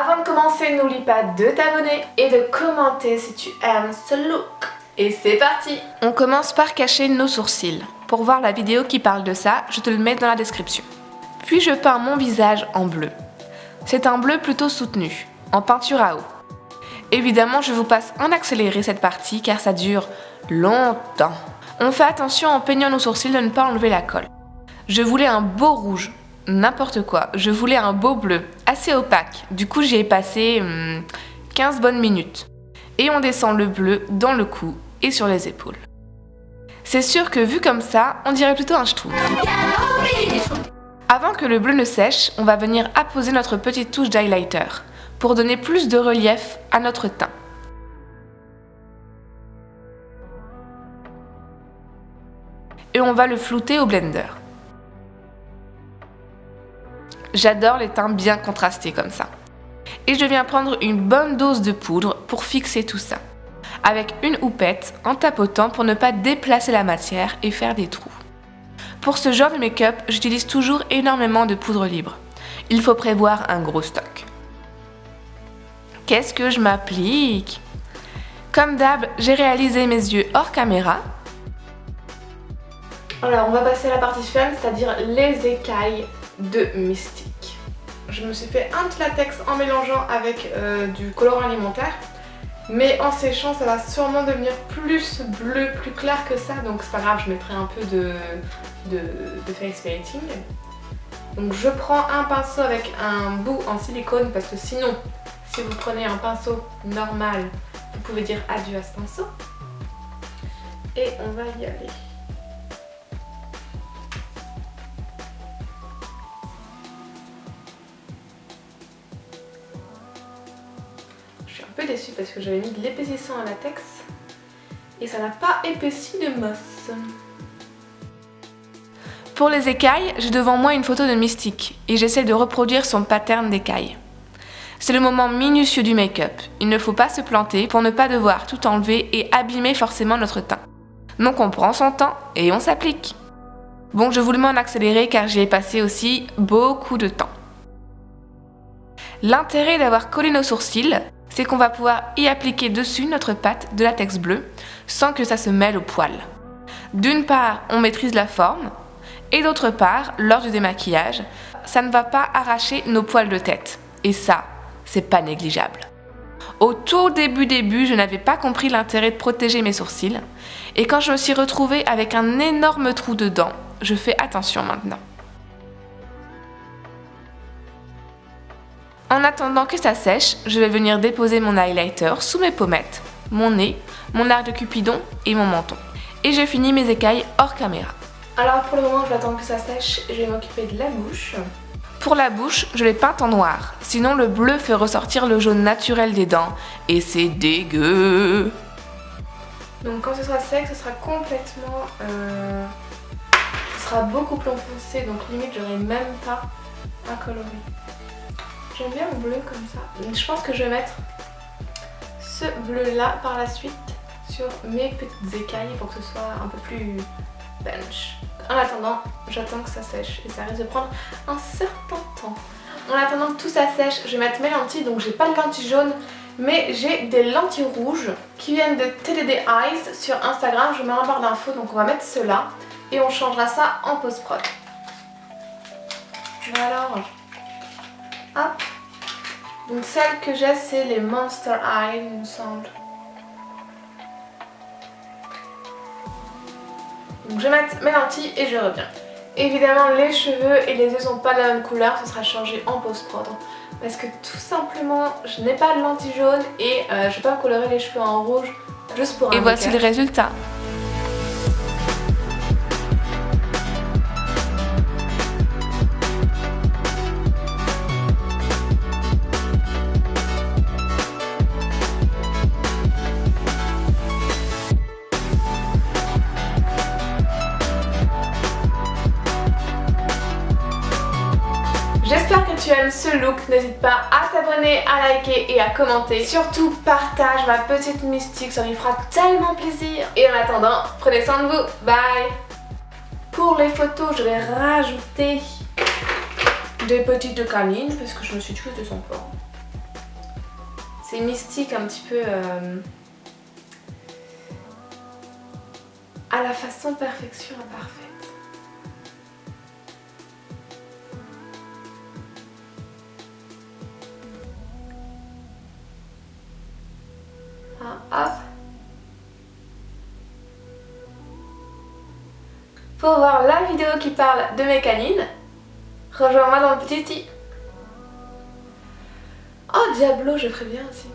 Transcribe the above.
Avant de commencer, n'oublie pas de t'abonner et de commenter si tu aimes ce look. Et c'est parti On commence par cacher nos sourcils. Pour voir la vidéo qui parle de ça, je te le mets dans la description. Puis je peins mon visage en bleu. C'est un bleu plutôt soutenu, en peinture à eau. Évidemment, je vous passe en accéléré cette partie car ça dure longtemps. On fait attention en peignant nos sourcils de ne pas enlever la colle. Je voulais un beau rouge, n'importe quoi. Je voulais un beau bleu, assez opaque. Du coup, j'y ai passé 15 hmm, bonnes minutes. Et on descend le bleu dans le cou et sur les épaules. C'est sûr que vu comme ça, on dirait plutôt un schtroumpf. Avant que le bleu ne sèche, on va venir apposer notre petite touche d'highlighter pour donner plus de relief à notre teint. Et on va le flouter au blender. J'adore les teints bien contrastés comme ça. Et je viens prendre une bonne dose de poudre pour fixer tout ça. Avec une houppette en tapotant pour ne pas déplacer la matière et faire des trous. Pour ce genre de make-up, j'utilise toujours énormément de poudre libre. Il faut prévoir un gros stock. Qu'est-ce que je m'applique? Comme d'hab, j'ai réalisé mes yeux hors caméra. Alors on va passer à la partie fun, c'est-à-dire les écailles de Mystique. Je me suis fait un petit latex en mélangeant avec euh, du colorant alimentaire. Mais en séchant, ça va sûrement devenir plus bleu, plus clair que ça. Donc c'est pas grave, je mettrai un peu de, de, de face painting. Donc je prends un pinceau avec un bout en silicone parce que sinon, si vous prenez un pinceau normal, vous pouvez dire adieu à ce pinceau. Et on va y aller. Peu déçue parce que j'avais mis de l'épaississant à latex et ça n'a pas épaissi de mosse. Pour les écailles, j'ai devant moi une photo de Mystique et j'essaie de reproduire son pattern d'écailles. C'est le moment minutieux du make-up. Il ne faut pas se planter pour ne pas devoir tout enlever et abîmer forcément notre teint. Donc on prend son temps et on s'applique. Bon, je vous le mets en accéléré car j'y ai passé aussi beaucoup de temps. L'intérêt d'avoir collé nos sourcils, c'est qu'on va pouvoir y appliquer dessus notre pâte de latex bleu sans que ça se mêle au poil. D'une part, on maîtrise la forme et d'autre part, lors du démaquillage, ça ne va pas arracher nos poils de tête. Et ça, c'est pas négligeable. Au tout début début, je n'avais pas compris l'intérêt de protéger mes sourcils et quand je me suis retrouvée avec un énorme trou dedans, je fais attention maintenant. En attendant que ça sèche, je vais venir déposer mon highlighter sous mes pommettes, mon nez, mon arc de cupidon et mon menton. Et je finis mes écailles hors caméra. Alors pour le moment, je vais attendre que ça sèche et je vais m'occuper de la bouche. Pour la bouche, je l'ai peinte en noir, sinon le bleu fait ressortir le jaune naturel des dents et c'est dégueu. Donc quand ce sera sec, ce sera complètement... Euh, ce sera beaucoup plus foncé, donc limite j'aurai même pas à colorer. J'aime bien le bleu comme ça. je pense que je vais mettre ce bleu là par la suite sur mes petites écailles pour que ce soit un peu plus bench. En attendant, j'attends que ça sèche et ça risque de prendre un certain temps. En attendant que tout ça sèche, je vais mettre mes lentilles. Donc j'ai pas de lentilles jaunes, mais j'ai des lentilles rouges qui viennent de TDD Eyes sur Instagram. Je mets en barre d'infos, donc on va mettre cela et on changera ça en post-prod. Alors, hop, donc celle que j'ai c'est les Monster Eye il me semble. Donc je vais mettre mes lentilles et je reviens. Évidemment les cheveux et les yeux sont pas de la même couleur, ce sera changé en post-prod. Parce que tout simplement je n'ai pas de lentilles jaunes et euh, je vais pas me colorer les cheveux en rouge juste pour un Et voici le résultat. Tu ce look, n'hésite pas à t'abonner, à liker et à commenter. Surtout partage ma petite mystique, ça lui fera tellement plaisir. Et en attendant, prenez soin de vous, bye Pour les photos, je vais rajouter des petites canines parce que je me suis dit que c'était sympa. C'est mystique un petit peu euh, à la façon perfection imparfaite. Pour voir la vidéo qui parle de mes canines, rejoins-moi dans le petit i. Oh Diablo, je ferais bien aussi.